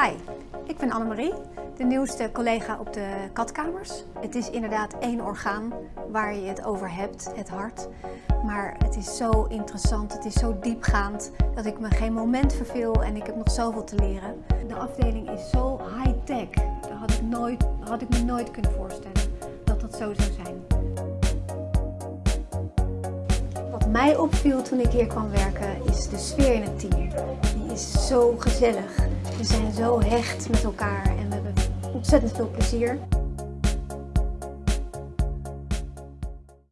Hi, ik ben Annemarie, de nieuwste collega op de katkamers. Het is inderdaad één orgaan waar je het over hebt, het hart. Maar het is zo interessant, het is zo diepgaand dat ik me geen moment verveel en ik heb nog zoveel te leren. De afdeling is zo high-tech, dat had ik, nooit, had ik me nooit kunnen voorstellen dat dat zo zou zijn. Wat mij opviel toen ik hier kwam werken is de sfeer in het team. Die is zo gezellig. We zijn zo hecht met elkaar en we hebben ontzettend veel plezier.